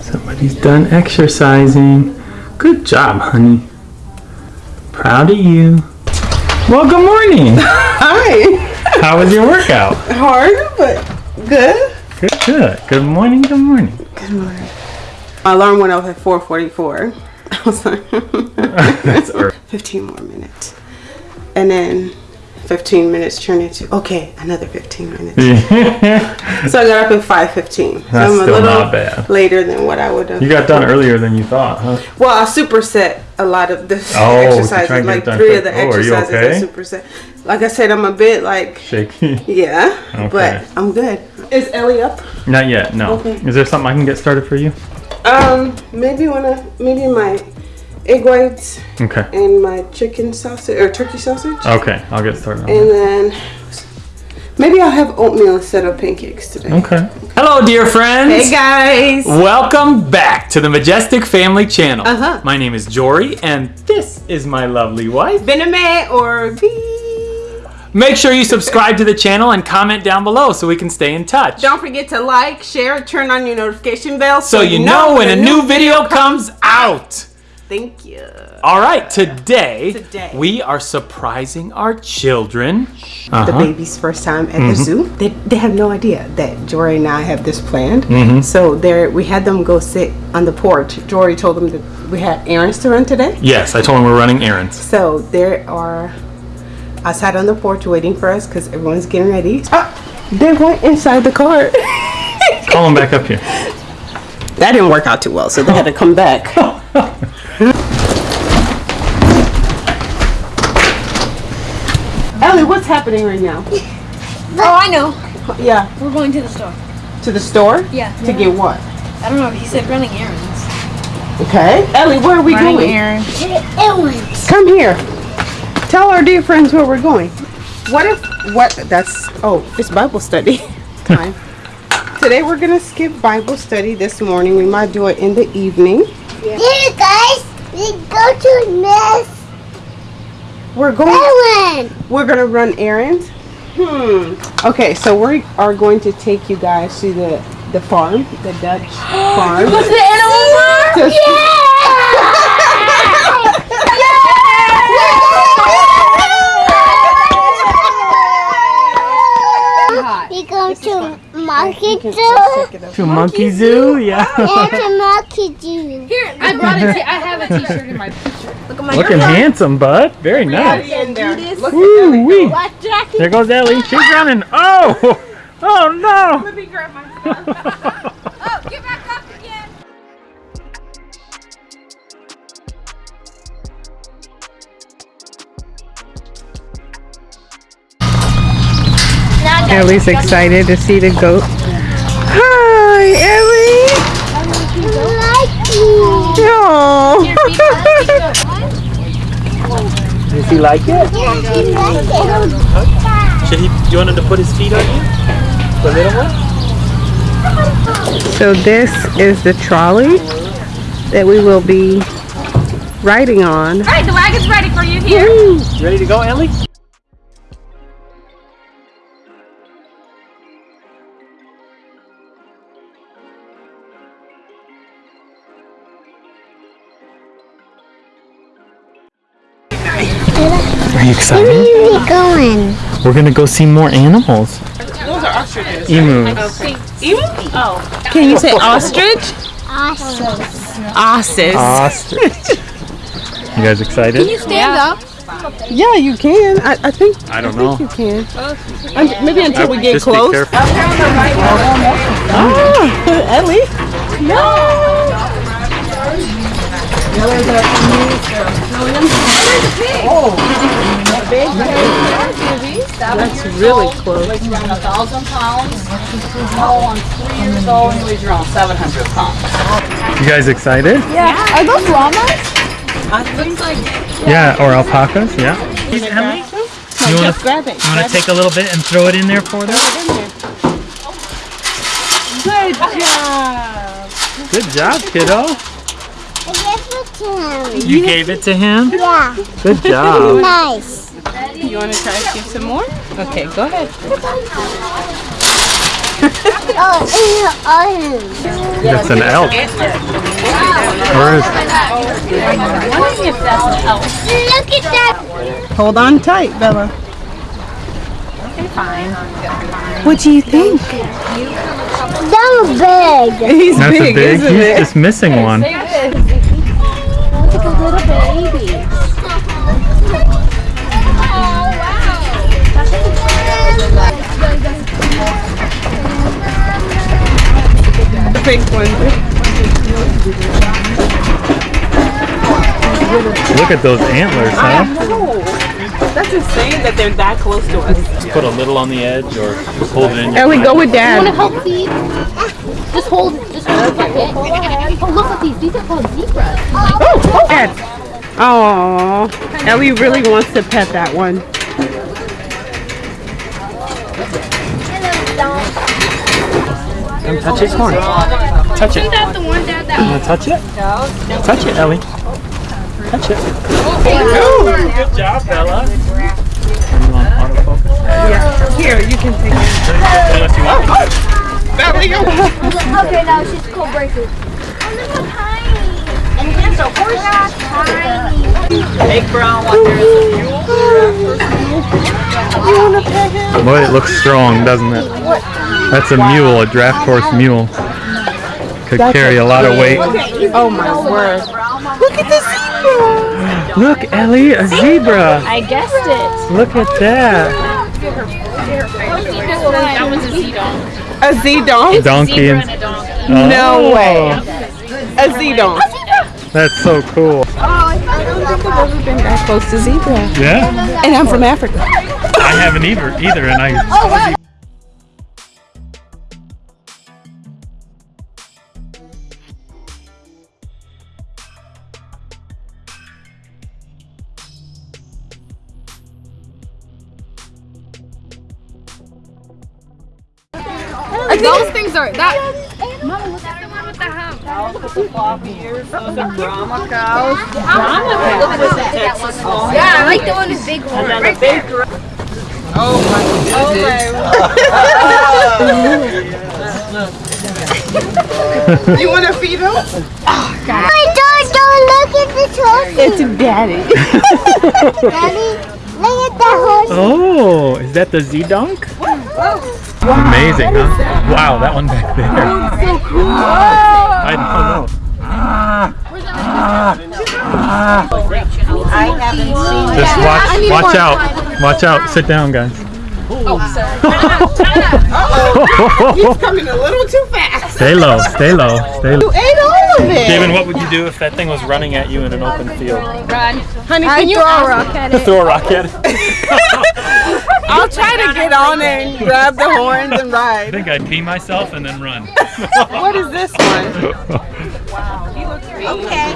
Somebody's done exercising. Good job, honey. Proud of you. Well, good morning. Hi. How was your workout? Hard, but good. Good, good. Good morning, good morning. Good morning. My alarm went off at 4:44. I was like, That's early. 15 more minutes, and then 15 minutes turned into okay, another 15 minutes. So I got up at 5:15. So That's I'm a still little not bad. later than what I would have. You got done earlier than you thought, huh? Well, I superset a lot of the Oh, to exercises. get like done three quick. of the Oh, are you exercises okay? I superset. Like I said, I'm a bit like Shaky. yeah, Okay. but I'm good. Is Ellie up? Not yet, no. Okay. Is there something I can get started for you? Um, maybe when I maybe my egg whites Okay. and my chicken sausage or turkey sausage, Okay, I'll get started and that. then maybe I'll have oatmeal instead of pancakes today. Okay. Hello, dear friends. Hey guys. Welcome back to the Majestic Family Channel. Uh-huh. My name is Jory, and this is my lovely wife. Bename or B. Make sure you subscribe to the channel and comment down below so we can stay in touch. Don't forget to like, share, turn on your notification bell so you know when a new video comes out. Thank you. All right, today, Today. we are surprising our children. the Uh-huh. baby's first time at the zoo. They, they have no idea that Jory and I have this planned. Mm-hmm. So there, we had them go sit on the porch. Jory told them that we had errands to run today. Yes, I told them we're running errands. So there are outside on the porch waiting for us because everyone's getting ready. Ah, they went inside the car. Call them back up here. that didn't work out too well, so they had to come back. Ellie, what's happening right now? Oh, I know. Yeah, We're going to the store. to the store Yeah. to get what? I don't know. He said running errands. Okay. Ellie, where are we going? errands. Errands. Come here. Tell our dear friends where we're going. What if what that's oh, it's Bible study time. Today we're gonna skip Bible study this morning. We might do it in the evening. Here, guys, we go to Miss We're going Ellen. we're gonna run errands. Hmm. Okay, so we are going to take you guys to the the farm, the Dutch farm. What's the animal farm? To- We go to Market Zoo. let's take it. To Monkey Zoo? Yeah. Yeah, to Market Zoo. Here, I brought a t- I have a t-shirt in my picture. Look at my Looking handsome, bud. Very nice. In there. Look at Woo Ellie. wee. Black. There goes Ellie. She's running. Oh! Oh no! Let me grab my phone. oh, get back up again. Ellie's excited to see the goat. Hi, Ellie. Lucky. Oh. Does he like it? Should he? You want him to put his feet on you? The little one? So this is the trolley that we will be riding on. All right, the wagon's ready for you here. Ready to go, Ellie? Are you excited? Where are we going? We're gonna go see more animals. Those are ostriches. Emus. Can you say ostrich? Awesome. Osses. Ostrich. You guys excited? Can you stand up. Yeah, you can. I, I think. I don't think know. you can. Un- maybe until we get Just be close. careful. Ah, Ellie. That's really close. Weighs around a thousand pounds. Small one's three years old and weighs around seven hundred pounds. You guys excited? Yeah. Are those llamas? Uh, yeah, or alpacas, yeah. Emily, you want to Grab it. you want to take a little bit and throw it in there for them? Good job. Good job, kiddo. I guess we can. You gave it to him? Yeah, Good job. nice. You want to try to skip some more? Okay, go ahead. Oh, in the autumn. That's an elk. Where is Wondering if that's an elk. Look at that. Hold on tight, Bella. Okay, fine. What do you think? That was big. He's That's big, a big. isn't He's it? just missing one. Like a little baby. The pink one. Look at those antlers, huh? That's insane that they're that close to us. Put a little on the edge or just hold it in. Ellie, go with Want to help feed? Just hold, just hold it. Oh, look at these. These are called zebras. Oh, oh Dad. Oh, Ellie really wants to pet that one. Come touch his horn. Touch it. That's the one that that. You wanna touch it? Touch it, Ellie. Touch it. Good job, Bella. You want autofocus? Yeah. Here, you can take it. Unless you want. Ellie, go. Okay, now she's cold breaker. Oh, look how tiny. And here's a horse. Tiny. Big brown one. There is a mule. Boy, it looks strong, doesn't it? That's a mule, a draft horse mule. Could carry a lot of weight. Oh my word. Look at the zebra. Look, Ellie, a zebra. I guessed it. Look at that. That was a zedonk. A zedonk? Donkey and No Oh, way. A zedonk. That's so cool. Oh, I don't think I've ever been that close to zebra. Yeah, And I'm from Africa. I haven't either, either, and I. Oh, Those things are that. Mama, look at the one with the hump. Floppy ears. Those are Brahma cows. Yeah, I like the one with big horns. And a big You want to feed him? Oh my dog, don't look at the trophy. It's daddy. Daddy, look at that horse. Oh, is that the Zedonk? Amazing, huh? Wow, that one back there. so cool. I don't know. I haven't seen Just watch, watch out, watch out. Sit down, guys. Oh, He's coming a little too fast. stay low, stay low, stay low. You ate all of it. David, what would you do if that thing was running at you in an open field? Run. Honey, can you throw a rock at it? Throw a rock at it. I'll try to get on there and grab the horns and ride. I think I'd pee myself and then run. What is this one? Wow, he looks Okay.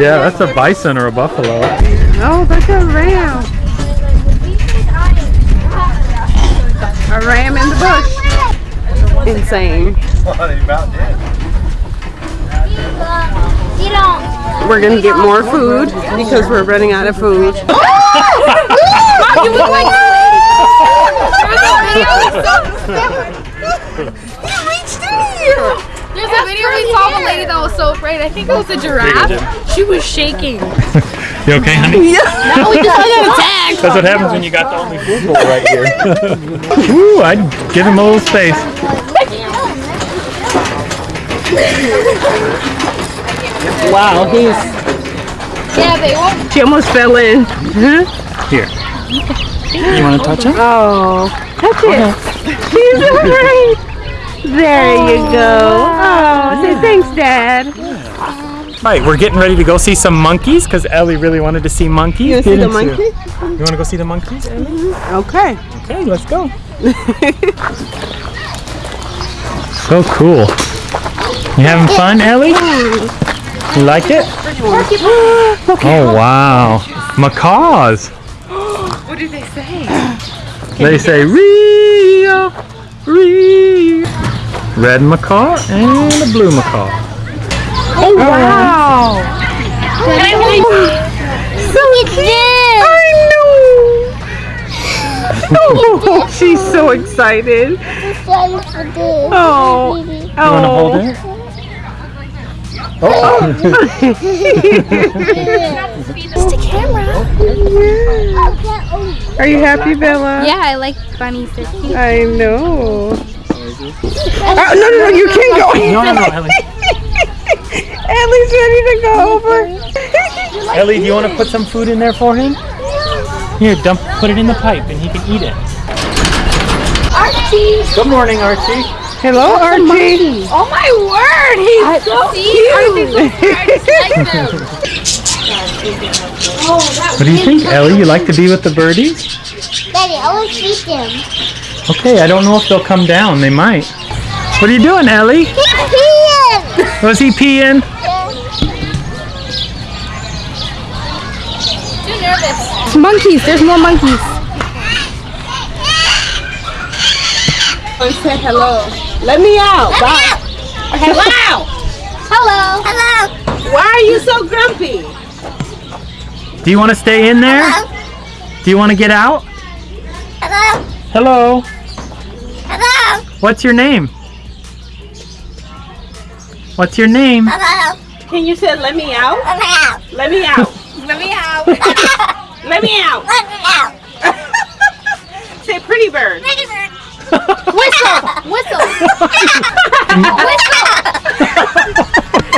Yeah, that's a bison or a buffalo. Oh, that's a ram. A ram in the bush. Insane. You uh, don't. We're gonna get more food because we're running out of food. There's a video we saw of a lady that was so afraid. I think it was a giraffe. She was shaking. You okay, honey? Now we just got attacked. That's what happens when you got the only food bowl right here. Woo, I'd give him a little space. Wow, he's Yeah, they won't. she almost fell in. Here. You want to touch him? Oh, touch it. He's alright. There you go. Oh, say thanks, Dad. Right, we're getting ready to go see some monkeys because Ellie really wanted to see monkeys. You wanna see the didn't monkey? You want to go see the monkeys, Ellie? Okay. Okay, let's go. so cool. You having fun, Ellie? You like it? Oh wow, macaws. What did they say? They say Rio, Rio. Red macaw and a blue macaw. Oh, oh wow. Look at this. I know. Oh, she's so excited. Sorry for this. Oh. You want to oh. hold it? Oh. It's the camera. Oh, Are you happy, Bella? Yeah, I like bunnies. They're cute. I know. Oh, no, no, no, you can't go. no, no, no, Ellie. Ellie's ready to go over. Ellie, do you want to put some food in there for him? Here, dump, put it in the pipe and he can eat it. Archie. Good morning, Archie. Hello, Archie. Oh my word, he's so cute. What do you think, Ellie? You like to be with the birdies? Daddy, I want to feed them. Okay, I don't know if they'll come down. They might. What are you doing, Ellie? Feed Was he peeing? Too nervous. It's monkeys. There's more monkeys. And say hello. Let me out. Let Bye. Hello. Hello. Hello. Why are you so grumpy? Do you want to stay in there? Do you want to get out? Hello. Hello. Hello. What's your name? What's your name? Hello. Can you say let me out? Let me out. Let me out. Let me out. Let me out. Let me out. Say pretty bird. Pretty bird. Whistle. Whistle. whistle.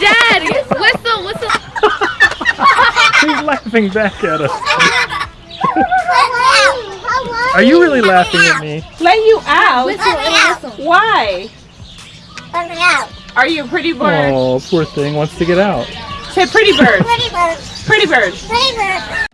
Dad, whistle. Whistle. He's laughing back at us. Let me out. Are you really laughing at me? Let you out. Whistle. and whistle. Why? Let me out. Are you a pretty bird? Oh, poor thing wants to get out. Say pretty bird. Pretty bird. Pretty bird. Pretty bird.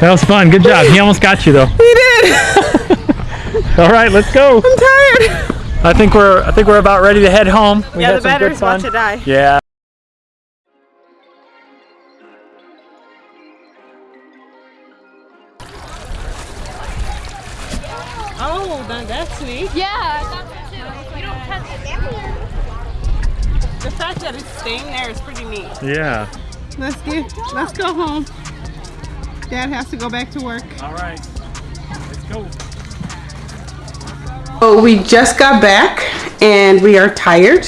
That was fun. Good job. He almost got you though. He did. All right, let's go. I'm tired. I think we're I think we're about ready to head home. We Yeah, the some good battery's about to die. Yeah. Oh, now that's neat. Yeah, I thought so too. You don't touch it. The fact that it's staying there is pretty neat. Yeah. Let's get. Let's go home. Dad has to go back to work. All right. Let's go. Oh, we just got back and we are tired.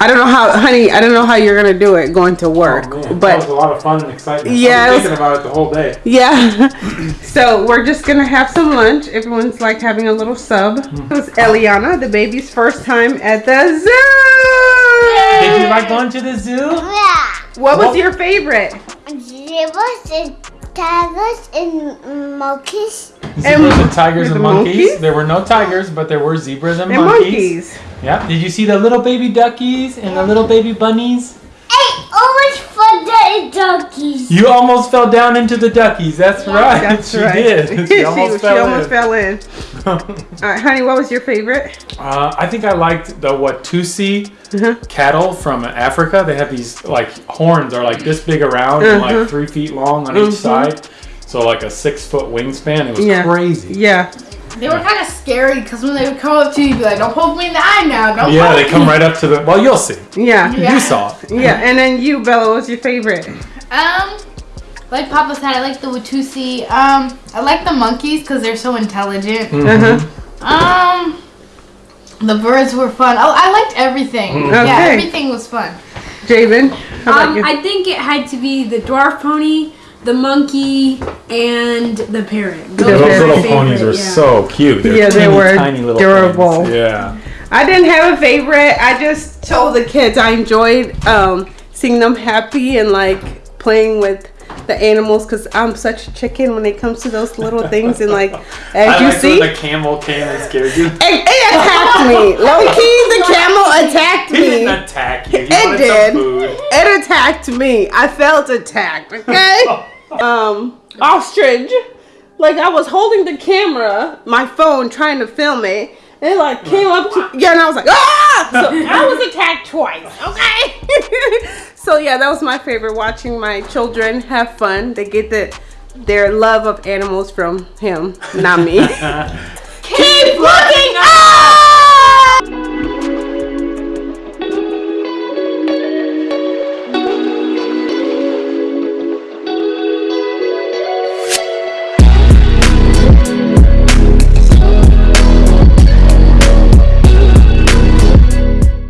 I don't know how, honey. I don't know how you're gonna do it going to work, Oh, that was a lot of fun and excitement. Yeah, I it was was- thinking about it the whole day. yeah. so we're just gonna have some lunch. Everyone's like having a little sub. Mm. It was Eliana, the baby's first time at the zoo. Did you like going to the zoo? Yeah. What was What? your favorite? Zebras and tigers and monkeys. Zebras and tigers and monkeys. monkeys? There were no tigers, but there were zebras and, And monkeys. monkeys. Yeah. Did you see the little baby duckies and the little baby bunnies? Hey, always for the donkeys. You almost fell down into the duckies. That's right. That's she right. did. She almost she fell almost in. fell in. All right, honey, what was your favorite? Uh, I think I liked the Watusi Uh-huh. cattle from Africa. They have these like horns are like this big around and Uh-huh. like three feet long on each side. So like a six foot wingspan. It was Yeah. crazy. Yeah. They were kind of scary because when they would come up to you, you'd be like, "Don't poke me in the eye now! Don't Yeah, poke they come me." right up to the. Well, you'll see. Yeah. Yeah. You saw. Yeah. And then you, Bella, what was your favorite? Um, like Papa said, I like the Watusi. Um, I like the monkeys because they're so intelligent. Mm-hmm. Uh-huh. Um, the birds were fun. Oh, I liked everything. Yeah, Okay. everything was fun. Javen, Um, you? I think it had to be the dwarf pony, the monkey, and the parrot. The Those parrot. little my ponies favorite, were yeah. so cute. They're Yeah, they were tiny little adorable. things. Yeah. I didn't have a favorite. I just told the kids I enjoyed um, seeing them happy and like playing with the animals because I'm such a chicken when it comes to those little things. And like, as I you liked see, when the camel came and scared you. it, it attacked me. Low key, the camel attacked He didn't me. attack you. He It did. some food. It attacked me. I felt attacked. Okay. um, ostrich. Like I was holding the camera, my phone, trying to film it. And it like came up to yeah, and I was like, ah! so I was attacked twice. Okay. so yeah, that was my favorite. Watching my children have fun. They get the their love of animals from him, not me. Keep